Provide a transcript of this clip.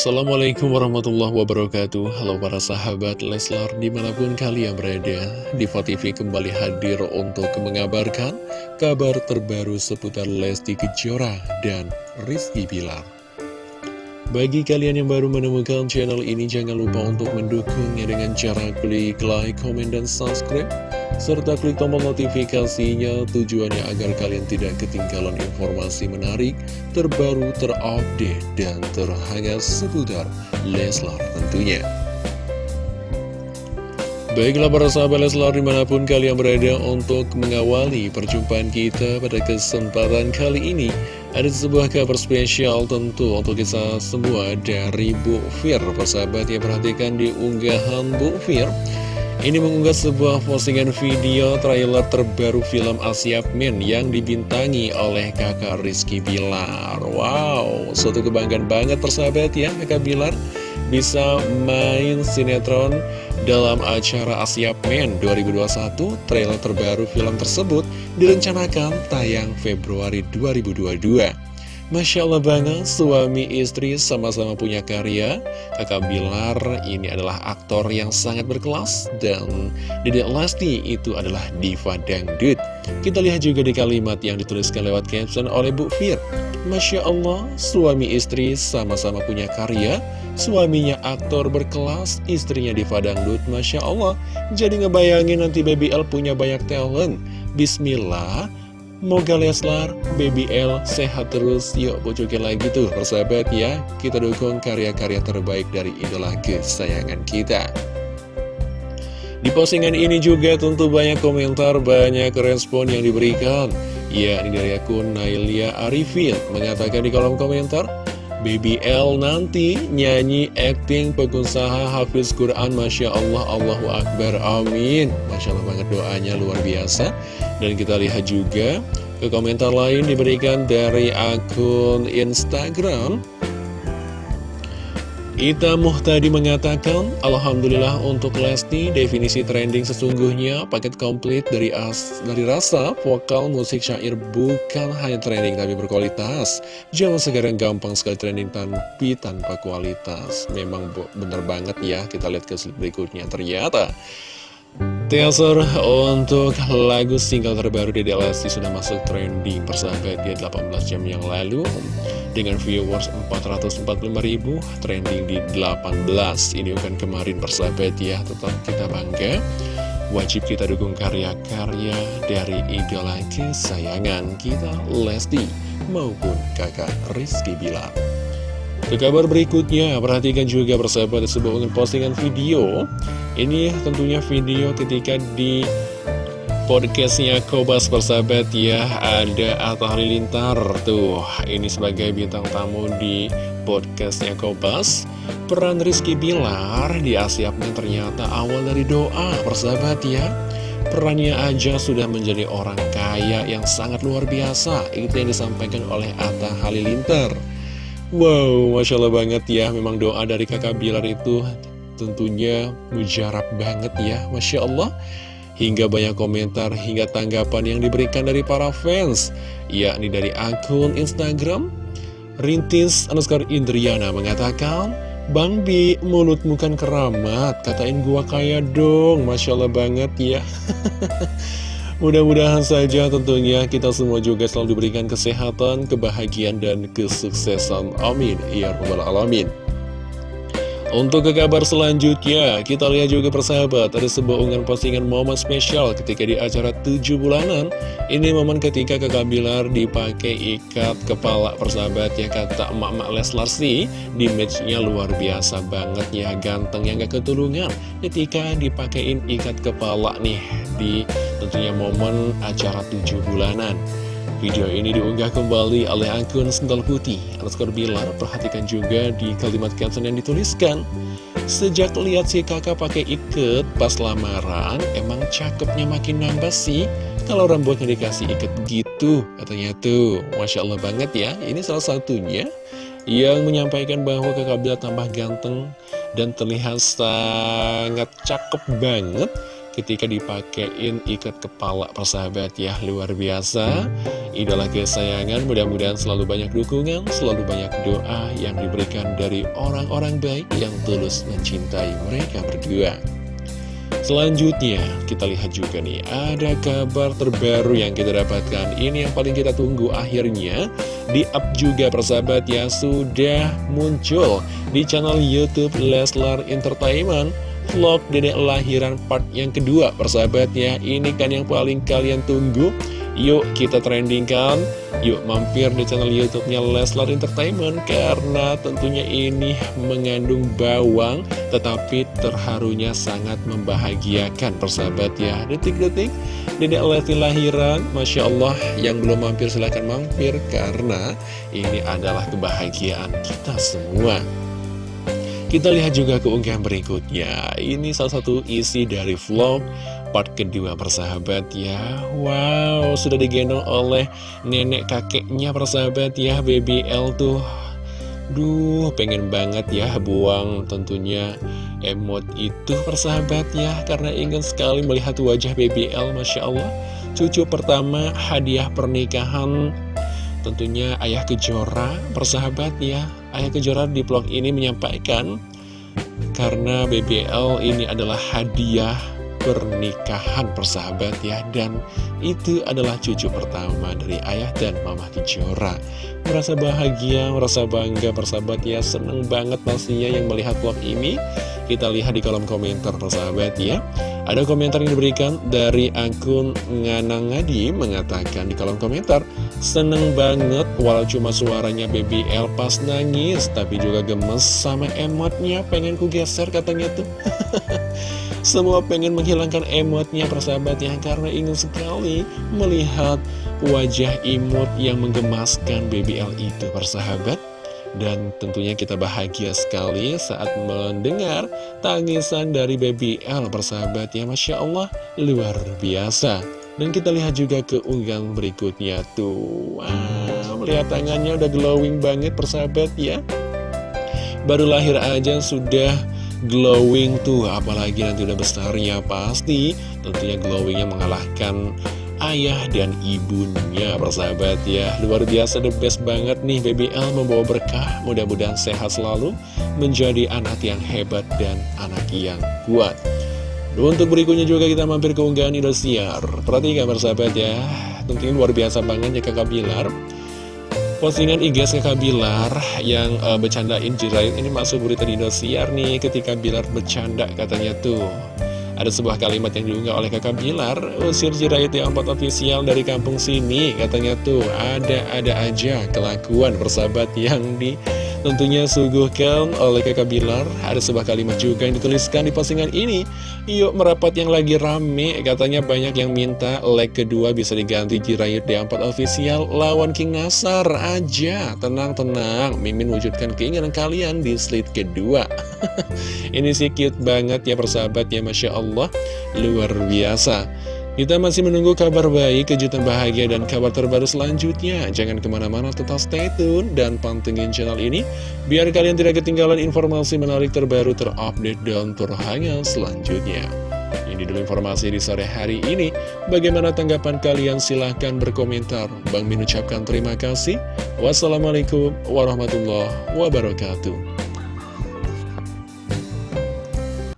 Assalamualaikum warahmatullahi wabarakatuh. Halo para sahabat Leslar di mana pun kalian berada Diva TV kembali hadir untuk mengabarkan kabar terbaru seputar Lesti Kejora dan Rizky Bilar. Bagi kalian yang baru menemukan channel ini jangan lupa untuk mendukungnya dengan cara klik like, comment, dan subscribe serta klik tombol notifikasinya tujuannya agar kalian tidak ketinggalan informasi menarik, terbaru, terupdate, dan terhangat seputar Leslar tentunya. Baiklah para sahabat Leslar di mana pun kalian berada untuk mengawali perjumpaan kita pada kesempatan kali ini Ada sebuah kabar spesial tentu untuk kita semua dari Bu Fir Persahabat ya perhatikan di unggahan Bu Fir ini mengunggah sebuah postingan video trailer terbaru film Asia Men yang dibintangi oleh kakak Rizky Bilar. Wow, suatu kebanggaan banget persahabat ya kakak Bilar bisa main sinetron dalam acara Asia Men 2021. Trailer terbaru film tersebut direncanakan tayang Februari 2022. Masya Allah banget, suami istri sama-sama punya karya. Kakak Bilar ini adalah aktor yang sangat berkelas Dan Dedek Lesti itu adalah diva dangdut. Kita lihat juga di kalimat yang dituliskan lewat caption oleh Bu Fir. Masya Allah, suami istri sama-sama punya karya. Suaminya aktor berkelas, istrinya diva dangdut. Masya Allah Jadi ngebayangin nanti Baby L punya banyak talent. Bismillah Moga Leslar, Baby L sehat terus. Yuk bocokin lagi tuh persahabat ya. Kita dukung karya-karya terbaik dari idola kesayangan kita. Di postingan ini juga tentu banyak komentar Banyak respon yang diberikan. Ya ini dari akun Nailia Arifin. Mengatakan di kolom komentar Baby L nanti nyanyi acting pengusaha Hafiz Quran Masya Allah Allahu Akbar Amin. Masya Allah banget doanya luar biasa. Dan kita lihat juga ke komentar lain diberikan dari akun Instagram Ita Muhtadi mengatakan, Alhamdulillah untuk Lesti, definisi trending sesungguhnya paket komplit dari as dari rasa, vokal, musik, syair bukan hanya trending tapi berkualitas. Jangan sekarang gampang sekali trending tapi tanpa kualitas. Memang bener banget ya, kita lihat ke slide berikutnya. Ternyata Teaser untuk lagu single terbaru di Lesti sudah masuk trending persahabat di 18 jam yang lalu. Dengan viewers 445 ribu trending di 18 ini bukan kemarin persahabat ya tetap kita bangga. Wajib kita dukung karya-karya dari idola kesayangan kita Lesti maupun kakak Rizky Bilar ke kabar berikutnya, perhatikan juga persahabat sebuah postingan video. Ini tentunya video ketika di podcastnya Kobas persahabat ya. Ada Atta Halilintar tuh. Ini sebagai bintang tamu di podcastnya Kobas. Peran Rizky Bilar di Asiapnya ternyata awal dari doa persahabat ya. Perannya aja sudah menjadi orang kaya yang sangat luar biasa. Itu yang disampaikan oleh Atta Halilintar Wow, Masya Allah banget ya. Memang doa dari kakak Bilar itu tentunya mujarab banget ya Masya Allah. Hingga banyak komentar hingga tanggapan yang diberikan dari para fans yakni dari akun Instagram Rintis Anuskar Indriana mengatakan Bang Bi, mulutmu kan keramat, katain gua kaya dong, Masya Allah banget ya Mudah-mudahan saja tentunya kita semua juga selalu diberikan kesehatan, kebahagiaan, dan kesuksesan. Amin. Ya Rabbal Alamin. Untuk ke kabar selanjutnya, kita lihat juga persahabat, ada sebuah unggahan postingan momen spesial ketika di acara 7 bulanan. Ini momen ketika kakak Bilar dipakai ikat kepala persahabat ya, kata emak-emak Leslar sih, di matchnya luar biasa banget ya, ganteng yang gak ketulungan ketika dipakein ikat kepala nih, di tentunya momen acara 7 bulanan. Video ini diunggah kembali oleh akun Sendal Putih. Underscore Bilar Perhatikan juga di kalimat caption yang dituliskan. Sejak lihat si kakak pakai iket pas lamaran Emang cakepnya makin nambah sih. Kalau rambutnya dikasih iket gitu Katanya tuh. Masya Allah banget ya Ini salah satunya Yang menyampaikan bahwa kakak Bilar tambah ganteng Dan terlihat sangat cakep banget ketika dipakein ikat kepala persahabat ya luar biasa idola kesayangan mudah-mudahan selalu banyak dukungan, selalu banyak doa yang diberikan dari orang-orang baik yang tulus mencintai mereka berdua. Selanjutnya, kita lihat juga nih, ada kabar terbaru yang kita dapatkan. Ini yang paling kita tunggu akhirnya, di up juga persahabat ya, sudah muncul di channel Youtube Leslar Entertainment. Vlog dedek lahiran part yang kedua. Persahabat ya Ini kan yang paling kalian tunggu. Yuk kita trendingkan. Yuk mampir di channel youtube-nya Leslar Entertainment Karena tentunya ini mengandung bawang Tetapi terharunya sangat membahagiakan persahabat ya Detik-detik Dedek Lesti lahiran. Masya Allah yang belum mampir silahkan mampir Karena ini adalah kebahagiaan kita semua kita lihat juga keunggahan berikutnya. Ini salah satu isi dari vlog part kedua persahabat ya. Wow sudah digendong oleh nenek kakeknya persahabat ya BBL tuh. Duh pengen banget ya buang tentunya emot itu persahabat ya Karena ingin sekali melihat wajah BBL Masya Allah. Cucu pertama hadiah pernikahan Tentunya Ayah Kejora persahabat ya. Ayah Kejora di vlog ini menyampaikan Karena BBL ini adalah hadiah pernikahan persahabat ya. Dan itu adalah cucu pertama dari ayah dan mama Kejora. Merasa bahagia, merasa bangga persahabat ya. Seneng banget pastinya yang melihat vlog ini. Kita lihat di kolom komentar persahabat ya. Ada komentar yang diberikan dari akun Nganangadi Mengatakan di kolom komentar Seneng banget walau cuma suaranya BBL pas nangis Tapi juga gemes sama emotnya. Pengen ku geser katanya tuh. Semua pengen menghilangkan emotnya persahabat ya Karena ingin sekali melihat wajah imut yang menggemaskan BBL itu persahabat. Dan tentunya kita bahagia sekali saat mendengar tangisan dari BBL persahabat ya Masya Allah luar biasa dan kita lihat juga keunggahan berikutnya. Tuh Wow, melihat tangannya udah glowing banget persahabat ya. Baru lahir aja sudah glowing tuh Apalagi nanti udah besarnya pasti. Tentunya glowingnya mengalahkan ayah dan ibunya persahabat ya. Luar biasa the best banget nih BBL membawa berkah. Mudah-mudahan sehat selalu Menjadi anak yang hebat dan anak yang kuat untuk berikutnya juga kita mampir ke unggahan Indosiar Perhatikan persahabat ya. Tentunya luar biasa banget ya kakak Bilar. Postingan IG kakak Bilar yang uh, bercandain Jirayut ini masuk berita di Indosiar nih Ketika Bilar bercanda katanya tuh. Ada sebuah kalimat yang diunggah oleh kakak Bilar Usir Jirayut yang empat ofisial dari kampung sini Katanya tuh. Ada-ada aja kelakuan persahabat yang di tentunya suguhkan oleh kakak Bilar. Ada sebuah kalimat juga yang dituliskan di postingan ini. Yuk merapat yang lagi rame. Katanya banyak yang minta leg kedua bisa diganti Jirayut D4 official. Lawan King Nasar aja. Tenang-tenang Mimin wujudkan keinginan kalian di slide kedua. Ini sih cute banget ya persahabat ya Masya Allah. Luar biasa kita masih menunggu kabar baik, kejutan bahagia, dan kabar terbaru selanjutnya. Jangan ke mana-mana, tetap stay tune dan pantengin channel ini, biar kalian tidak ketinggalan informasi menarik terbaru, terupdate, dan terhangat selanjutnya. Ini dulu informasi di sore hari ini. Bagaimana tanggapan kalian? Silahkan berkomentar. Bang Min ucapkan terima kasih. Wassalamualaikum warahmatullahi wabarakatuh.